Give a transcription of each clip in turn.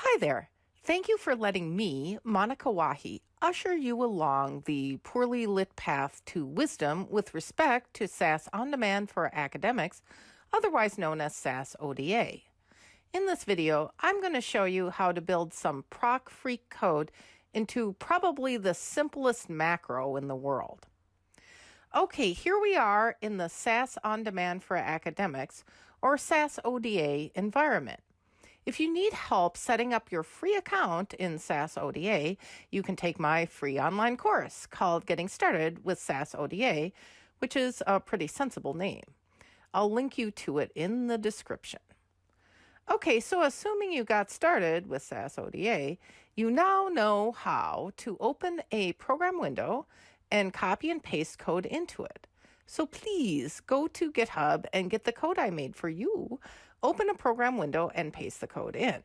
Hi there. Thank you for letting me, Monica Wahi, usher you along the poorly lit path to wisdom with respect to SAS On Demand for Academics, otherwise known as SAS ODA. In this video, I'm going to show you how to build some proc freq code into probably the simplest macro in the world. Okay, here we are in the SAS On Demand for Academics, or SAS ODA environment. If you need help setting up your free account in SAS ODA, you can take my free online course called Getting Started with SAS ODA, which is a pretty sensible name. I'll link you to it in the description. Okay, so assuming you got started with SAS ODA, you now know how to open a program window and copy and paste code into it. So please go to GitHub and get the code I made for you. Open a program window and paste the code in.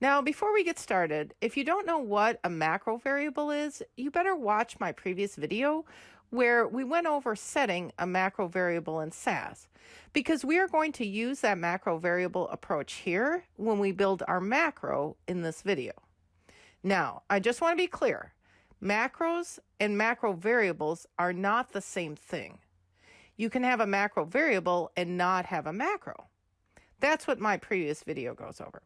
Now, before we get started, if you don't know what a macro variable is, you better watch my previous video where we went over setting a macro variable in SAS because we are going to use that macro variable approach here when we build our macro in this video. Now, I just want to be clear. Macros and macro variables are not the same thing. You can have a macro variable and not have a macro. That's what my previous video goes over.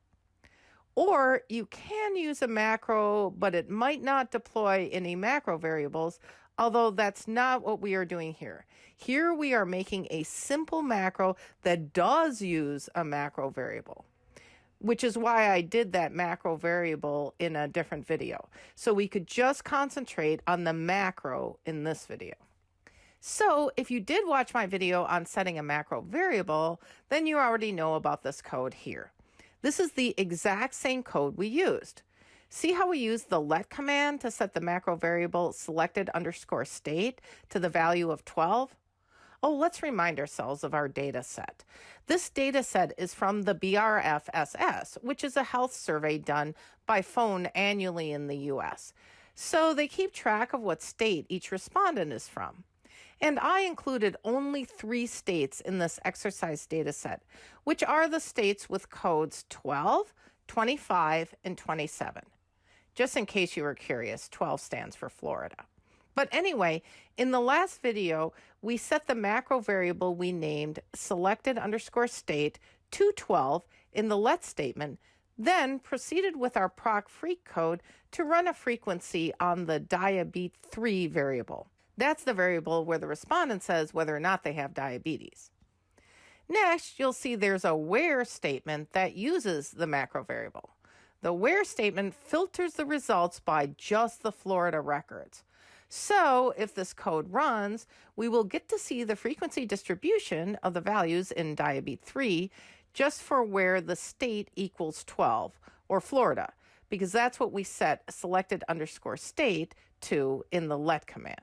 Or you can use a macro, but it might not deploy any macro variables, although that's not what we are doing here. Here we are making a simple macro that does use a macro variable which is why I did that macro variable in a different video. So we could just concentrate on the macro in this video. So if you did watch my video on setting a macro variable, then you already know about this code here. This is the exact same code we used. See how we used the let command to set the macro variable selected underscore state to the value of 12? Oh, let's remind ourselves of our data set. This data set is from the BRFSS, which is a health survey done by phone annually in the US. So they keep track of what state each respondent is from. And I included only three states in this exercise data set, which are the states with codes 12, 25, and 27. Just in case you were curious, 12 stands for Florida. But anyway, in the last video, we set the macro variable we named selected underscore state to 12 in the let statement, then proceeded with our proc freq code to run a frequency on the diabete3 variable. That's the variable where the respondent says whether or not they have diabetes. Next, you'll see there's a where statement that uses the macro variable. The where statement filters the results by just the Florida records. So if this code runs, we will get to see the frequency distribution of the values in diabetes 3 just for where the state equals 12 or Florida, because that's what we set selected underscore state to in the let command.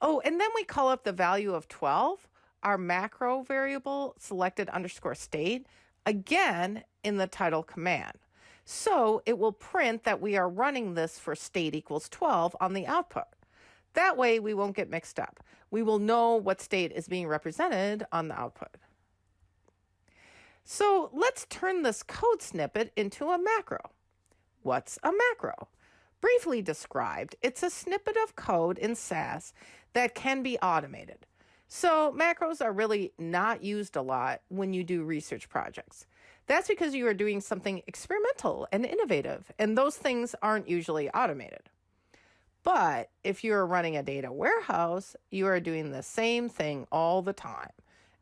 Oh, and then we call up the value of 12, our macro variable selected underscore state, again in the title command. So it will print that we are running this for state equals 12 on the output. That way we won't get mixed up. We will know what state is being represented on the output. So let's turn this code snippet into a macro. What's a macro? Briefly described, it's a snippet of code in SAS that can be automated. So macros are really not used a lot when you do research projects. That's because you are doing something experimental and innovative, and those things aren't usually automated. But if you're running a data warehouse, you are doing the same thing all the time.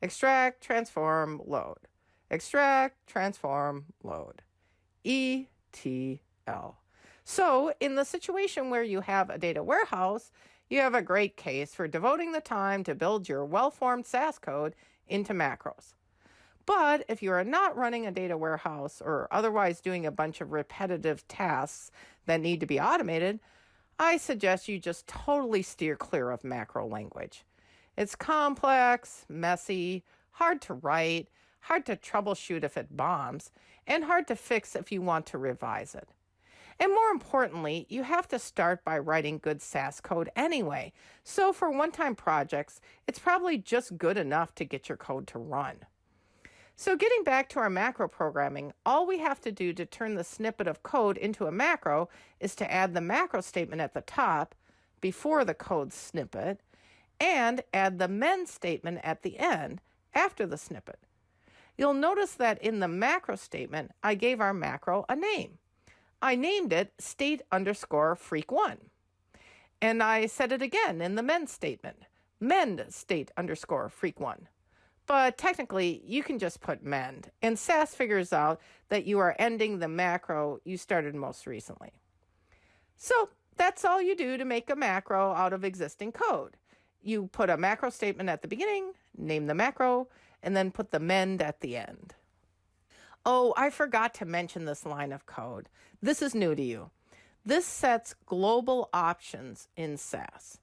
Extract, transform, load. Extract, transform, load. ETL. So in the situation where you have a data warehouse, you have a great case for devoting the time to build your well-formed SAS code into macros. But if you are not running a data warehouse or otherwise doing a bunch of repetitive tasks that need to be automated, I suggest you just totally steer clear of macro language. It's complex, messy, hard to write, hard to troubleshoot if it bombs, and hard to fix if you want to revise it. And more importantly, you have to start by writing good SAS code anyway. So for one time projects, it's probably just good enough to get your code to run. So getting back to our macro programming, all we have to do to turn the snippet of code into a macro is to add the macro statement at the top before the code snippet and add the mend statement at the end after the snippet. You'll notice that in the macro statement, I gave our macro a name. I named it state underscore freq one. And I said it again in the mend statement, mend state underscore freq one. But technically, you can just put mend, and SAS figures out that you are ending the macro you started most recently. So that's all you do to make a macro out of existing code. You put a macro statement at the beginning, name the macro, and then put the mend at the end. Oh, I forgot to mention this line of code. This is new to you. This sets global options in SAS.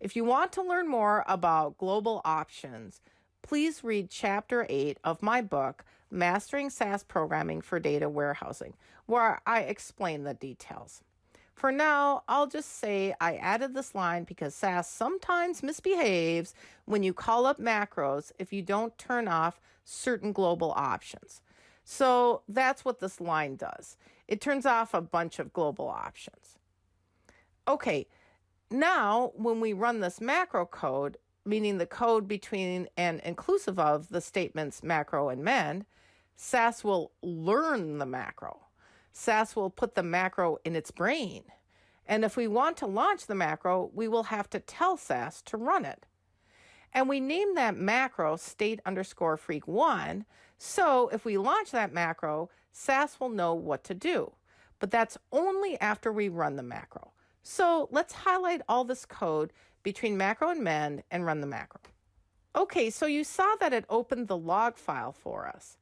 If you want to learn more about global options, please read Chapter 8 of my book, Mastering SAS Programming for Data Warehousing, where I explain the details. For now, I'll just say I added this line because SAS sometimes misbehaves when you call up macros if you don't turn off certain global options. So that's what this line does. It turns off a bunch of global options. Okay, now when we run this macro code, meaning the code between and inclusive of the statements macro and mend, SAS will learn the macro. SAS will put the macro in its brain. And if we want to launch the macro, we will have to tell SAS to run it. And we name that macro state underscore freq one. So if we launch that macro, SAS will know what to do. But that's only after we run the macro. So let's highlight all this code between macro and mend and run the macro. Okay, so you saw that it opened the log file for us.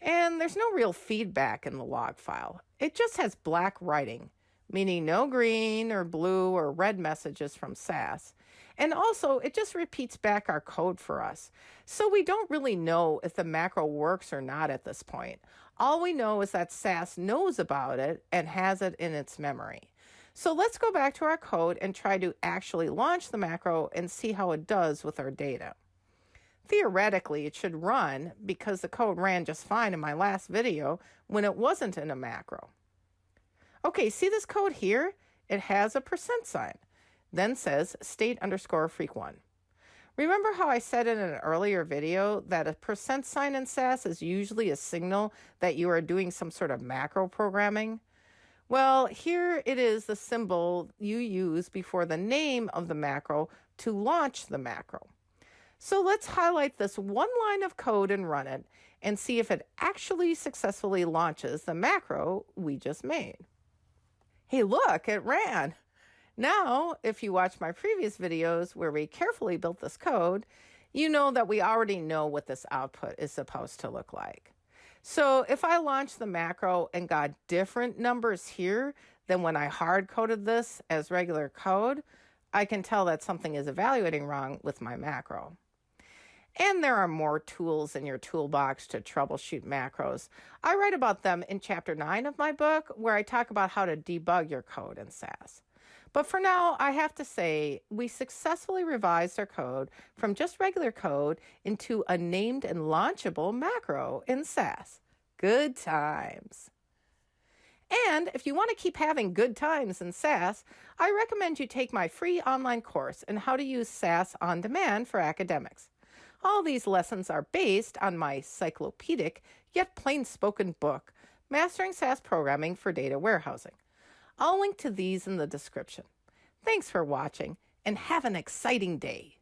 And there's no real feedback in the log file. It just has black writing, meaning no green or blue or red messages from SAS. And also, it just repeats back our code for us. So we don't really know if the macro works or not at this point. All we know is that SAS knows about it and has it in its memory. So let's go back to our code and try to actually launch the macro and see how it does with our data. Theoretically, it should run because the code ran just fine in my last video when it wasn't in a macro. Okay, see this code here? It has a percent sign, then says state underscore freq one. Remember how I said in an earlier video that a percent sign in SAS is usually a signal that you are doing some sort of macro programming? Well, here it is the symbol you use before the name of the macro to launch the macro. So let's highlight this one line of code and run it and see if it actually successfully launches the macro we just made. Hey, look, it ran. Now, if you watch my previous videos where we carefully built this code, you know that we already know what this output is supposed to look like. So if I launch the macro and got different numbers here than when I hard coded this as regular code, I can tell that something is evaluating wrong with my macro. And there are more tools in your toolbox to troubleshoot macros. I write about them in chapter 9 of my book, where I talk about how to debug your code in SAS. But for now, I have to say, we successfully revised our code from just regular code into a named and launchable macro in SAS. Good times. And if you want to keep having good times in SAS, I recommend you take my free online course on how to use SAS on demand for academics. All these lessons are based on my cyclopedic yet plain spoken book, Mastering SAS Programming for Data Warehousing. I'll link to these in the description. Thanks for watching and have an exciting day.